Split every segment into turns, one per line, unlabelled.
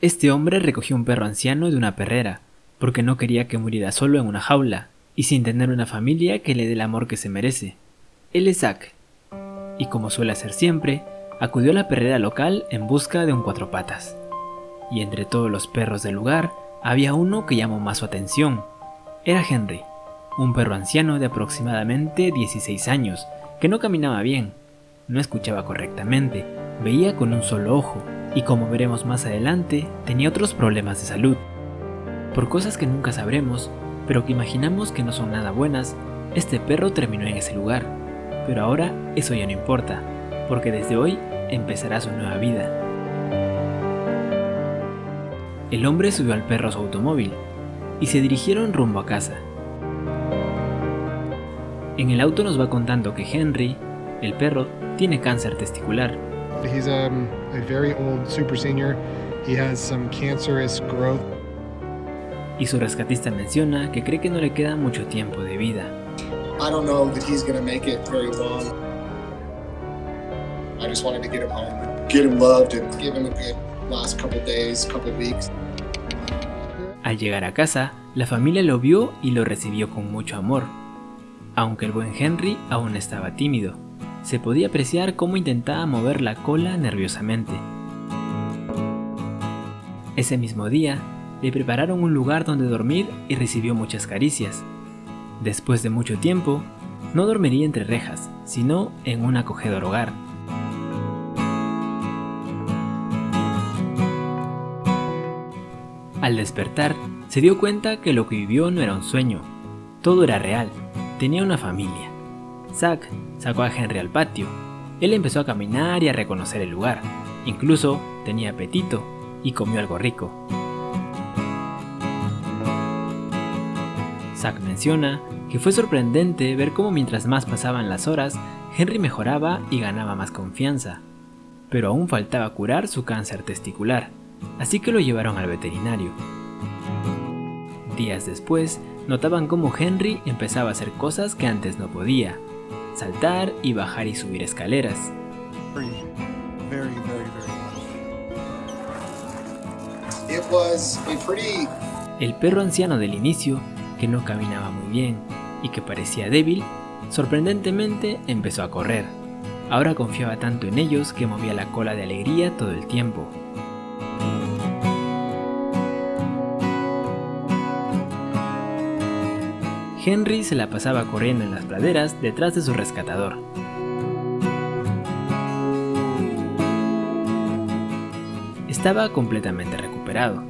Este hombre recogió un perro anciano de una perrera, porque no quería que muriera solo en una jaula, y sin tener una familia que le dé el amor que se merece. Él es Zack, y como suele hacer siempre, acudió a la perrera local en busca de un cuatro patas. Y entre todos los perros del lugar, había uno que llamó más su atención. Era Henry, un perro anciano de aproximadamente 16 años, que no caminaba bien, no escuchaba correctamente, veía con un solo ojo, y como veremos más adelante, tenía otros problemas de salud. Por cosas que nunca sabremos, pero que imaginamos que no son nada buenas, este perro terminó en ese lugar. Pero ahora eso ya no importa, porque desde hoy empezará su nueva vida. El hombre subió al perro a su automóvil y se dirigieron rumbo a casa. En el auto nos va contando que Henry, el perro, tiene cáncer testicular.
He's um, a very old super senior. He has some cancerous growth.
Y su rescatista menciona que cree que no le queda mucho tiempo de vida.
I don't know that he's gonna make it very long. I just wanted to get him home, get him loved, and give him a good last couple days, couple weeks.
Al llegar a casa, la familia lo vio y lo recibió con mucho amor, aunque el buen Henry aún estaba tímido. Se podía apreciar cómo intentaba mover la cola nerviosamente. Ese mismo día, le prepararon un lugar donde dormir y recibió muchas caricias. Después de mucho tiempo, no dormiría entre rejas, sino en un acogedor hogar. Al despertar, se dio cuenta que lo que vivió no era un sueño, todo era real, tenía una familia. Zack sacó a Henry al patio, él empezó a caminar y a reconocer el lugar, incluso tenía apetito y comió algo rico. Zack menciona que fue sorprendente ver cómo mientras más pasaban las horas, Henry mejoraba y ganaba más confianza, pero aún faltaba curar su cáncer testicular, así que lo llevaron al veterinario. Días después, notaban cómo Henry empezaba a hacer cosas que antes no podía, saltar y bajar y subir escaleras. El perro anciano del inicio, que no caminaba muy bien y que parecía débil, sorprendentemente empezó a correr. Ahora confiaba tanto en ellos que movía la cola de alegría todo el tiempo. Henry se la pasaba corriendo en las praderas detrás de su rescatador. Estaba completamente recuperado.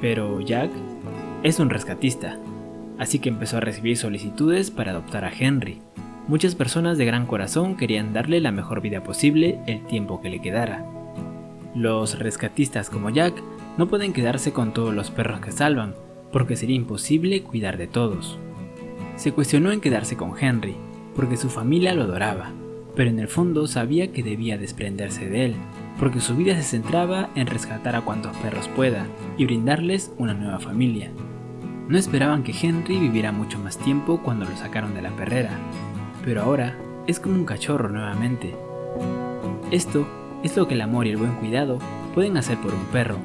Pero Jack es un rescatista, así que empezó a recibir solicitudes para adoptar a Henry. Muchas personas de gran corazón querían darle la mejor vida posible el tiempo que le quedara. Los rescatistas como Jack no pueden quedarse con todos los perros que salvan, porque sería imposible cuidar de todos. Se cuestionó en quedarse con Henry, porque su familia lo adoraba, pero en el fondo sabía que debía desprenderse de él, porque su vida se centraba en rescatar a cuantos perros pueda y brindarles una nueva familia. No esperaban que Henry viviera mucho más tiempo cuando lo sacaron de la perrera, pero ahora es como un cachorro nuevamente. Esto es lo que el amor y el buen cuidado pueden hacer por un perro.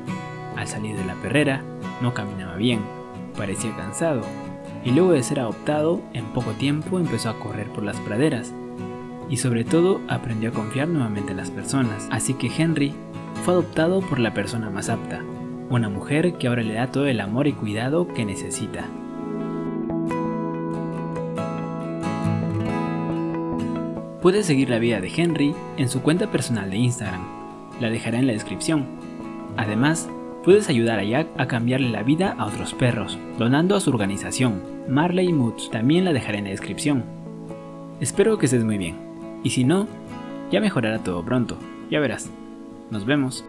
Al salir de la perrera, no caminaba bien, parecía cansado, y luego de ser adoptado, en poco tiempo empezó a correr por las praderas, y sobre todo aprendió a confiar nuevamente en las personas. Así que Henry fue adoptado por la persona más apta, una mujer que ahora le da todo el amor y cuidado que necesita. Puedes seguir la vida de Henry en su cuenta personal de Instagram, la dejaré en la descripción. Además, puedes ayudar a Jack a cambiarle la vida a otros perros, donando a su organización, Marley Moods, también la dejaré en la descripción. Espero que estés muy bien, y si no, ya mejorará todo pronto, ya verás. Nos vemos.